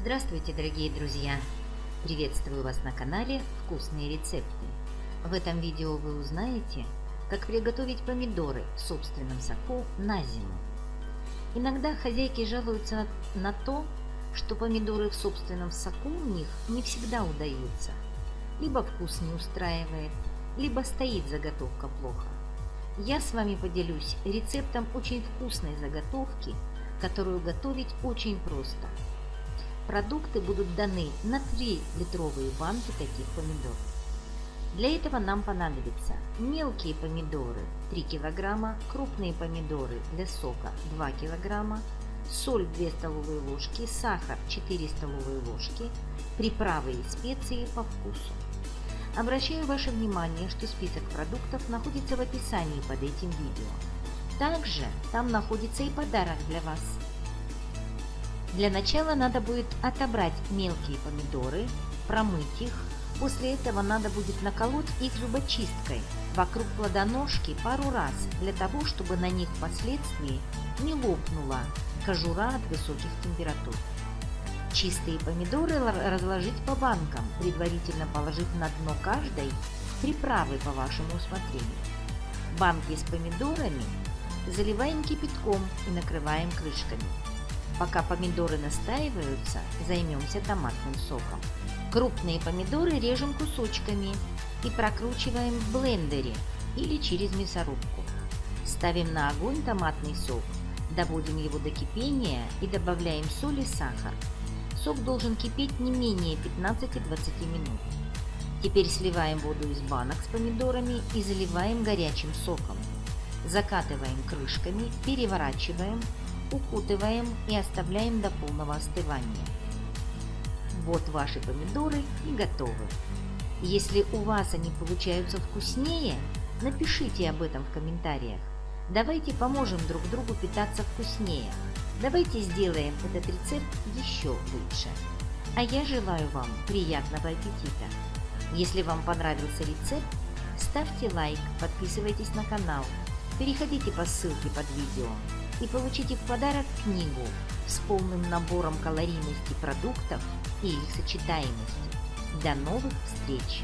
Здравствуйте, дорогие друзья! Приветствую вас на канале «Вкусные рецепты». В этом видео вы узнаете, как приготовить помидоры в собственном соку на зиму. Иногда хозяйки жалуются на то, что помидоры в собственном соку у них не всегда удаются. Либо вкус не устраивает, либо стоит заготовка плохо. Я с вами поделюсь рецептом очень вкусной заготовки, которую готовить очень просто – Продукты будут даны на 3 литровые банки таких помидор. Для этого нам понадобятся мелкие помидоры 3 кг, крупные помидоры для сока 2 кг, соль 2 столовые ложки, сахар 4 столовые ложки, приправы и специи по вкусу. Обращаю ваше внимание, что список продуктов находится в описании под этим видео. Также там находится и подарок для вас – для начала надо будет отобрать мелкие помидоры, промыть их. После этого надо будет наколоть их зубочисткой вокруг плодоножки пару раз, для того, чтобы на них впоследствии не лопнула кожура от высоких температур. Чистые помидоры разложить по банкам, предварительно положив на дно каждой приправы по вашему усмотрению. Банки с помидорами заливаем кипятком и накрываем крышками. Пока помидоры настаиваются, займемся томатным соком. Крупные помидоры режем кусочками и прокручиваем в блендере или через мясорубку. Ставим на огонь томатный сок, доводим его до кипения и добавляем соль и сахар. Сок должен кипеть не менее 15-20 минут. Теперь сливаем воду из банок с помидорами и заливаем горячим соком. Закатываем крышками, переворачиваем укутываем и оставляем до полного остывания. Вот ваши помидоры и готовы. Если у вас они получаются вкуснее, напишите об этом в комментариях. Давайте поможем друг другу питаться вкуснее. Давайте сделаем этот рецепт еще лучше. А я желаю вам приятного аппетита. Если вам понравился рецепт, ставьте лайк, подписывайтесь на канал, Переходите по ссылке под видео и получите в подарок книгу с полным набором калорийности продуктов и их сочетаемости. До новых встреч!